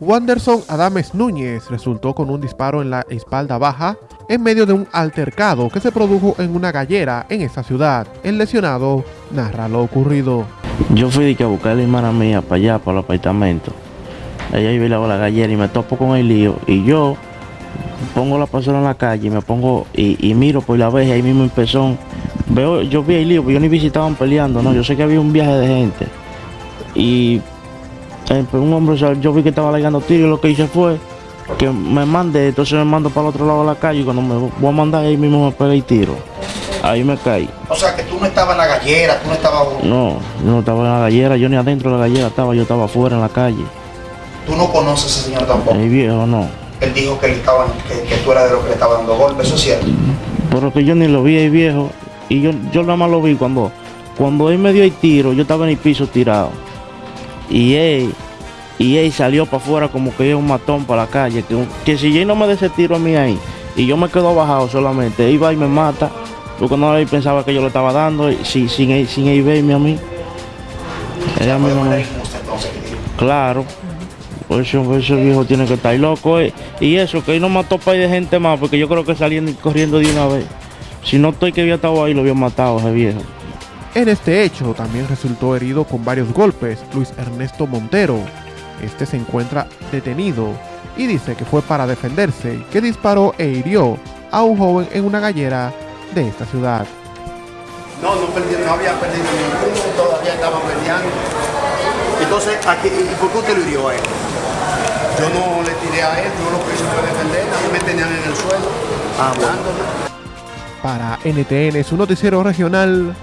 Wanderson Adames Núñez resultó con un disparo en la espalda baja en medio de un altercado que se produjo en una gallera en esta ciudad. El lesionado narra lo ocurrido. Yo fui de a buscar a la hermana mía para allá, para el apartamento. Ella iba a la gallera y me topo con el lío. Y yo pongo la persona en la calle y me pongo y, miro por la vez ahí mismo en pezón. Veo, yo vi el lío, pero yo ni visitaban peleando, no. Yo sé que había un viaje de gente. Y eh, pues un hombre, yo vi que estaba alegando tiro y lo que hice fue que me mandé, entonces me mando para el otro lado de la calle y cuando me voy a mandar ahí mismo me pegué y tiro. Ahí me caí. O sea que tú no estabas en la gallera, tú no estabas... No, yo no estaba en la gallera, yo ni adentro de la gallera estaba, yo estaba afuera en la calle. ¿Tú no conoces a ese señor tampoco? El viejo no. Él dijo que, él estaba, que, tú eras de los que le estaba dando golpes, ¿eso es cierto? Pero que yo ni lo vi ahí viejo, y yo, yo nada más lo vi cuando, cuando él me dio el tiro, yo estaba en el piso tirado. Y él, y él salió para afuera como que es un matón para la calle. Que, que si él no me ese tiro a mí ahí y yo me quedo bajado solamente, él va y me mata. Porque no pensaba que yo le estaba dando sin, sin, él, sin él verme a mí. Ella me Claro. Por eso, ese viejo tiene que estar loco. Eh. Y eso, que él no mató para de gente más, porque yo creo que saliendo y corriendo de una vez. Si no estoy que había estado ahí, lo había matado ese viejo. En este hecho también resultó herido con varios golpes Luis Ernesto Montero. Este se encuentra detenido y dice que fue para defenderse, que disparó e hirió a un joven en una gallera de esta ciudad. No, no, no había perdido ninguno, todavía estaba peleando. Entonces, aquí, ¿y por qué usted lo hirió a él? Yo no le tiré a él, no lo quise defender, a mí me tenían en el suelo, hablándome. Para NTN, su noticiero regional,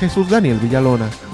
Jesús Daniel Villalona.